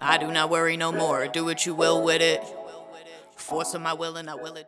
I do not worry no more. Do what you will with it. Force of my will and I will it done.